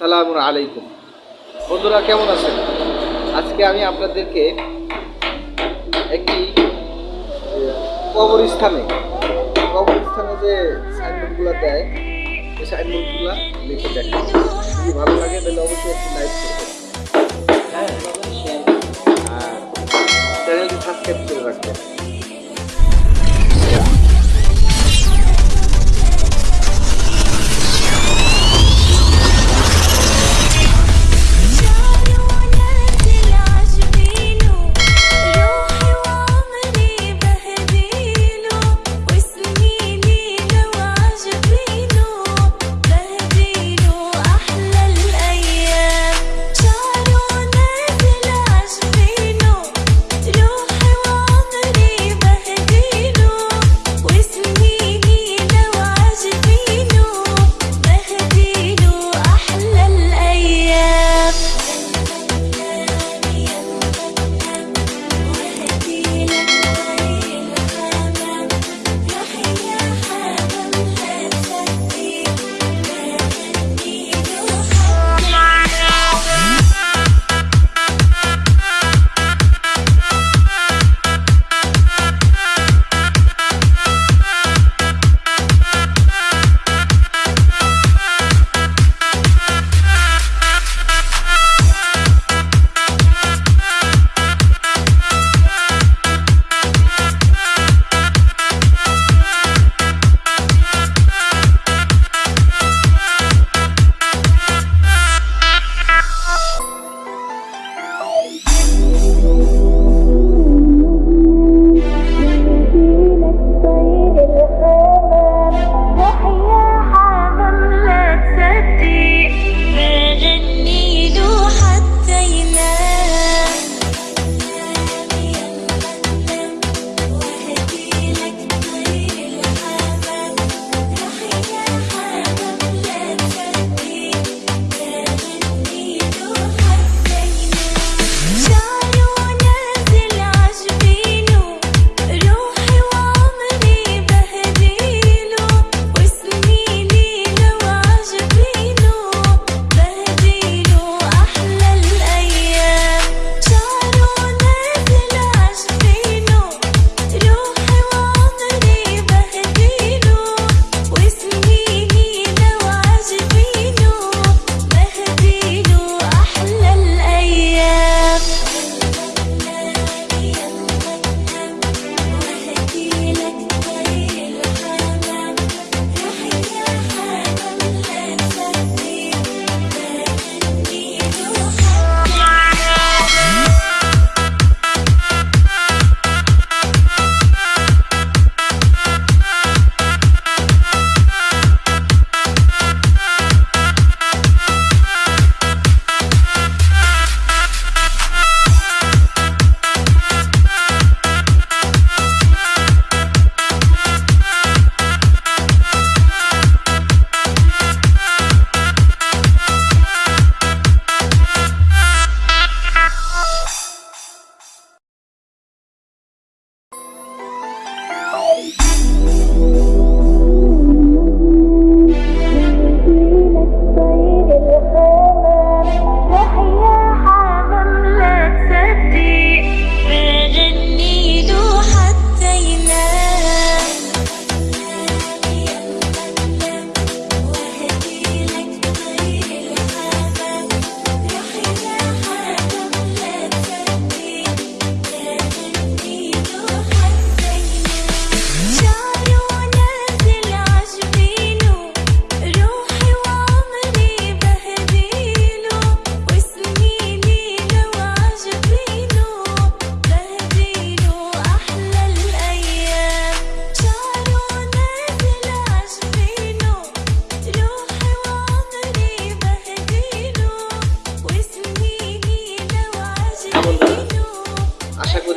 আসসালামু আলাইকুম। বন্ধুরা, কেমন আছেন? আজকে আমি আপনাদেরকে একটি কবরস্থানে কবরস্থানে যে সাইনবোর্ডগুলো দেয় সেই সাইনবোর্ডগুলো লিখে দেখেন যদি ভালো লাগে, তাহলে অবশ্যই একটি লাইক করবেন আর হ্যাঁ, চ্যানেলটি সাবস্ক্রাইব করে রাখবেন।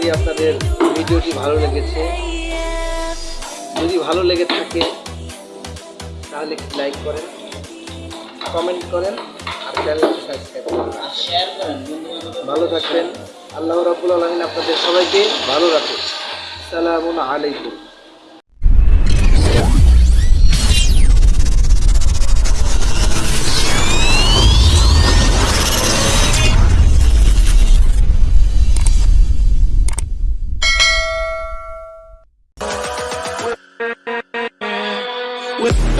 যদি আপনাদের ভিডিওটি ভালো লেগেছে, যদি ভালো লেগে থাকে, তাহলে লাইক করেন, কমেন্ট করেন, আর চ্যানেলটি সাবস্ক্রাইব করেন। ভালো থাকবেন। আল্লাহ রাবুল আলমিন আপনাদের সবাইকে ভালো রাখুন সালামুন আলাইকুম। with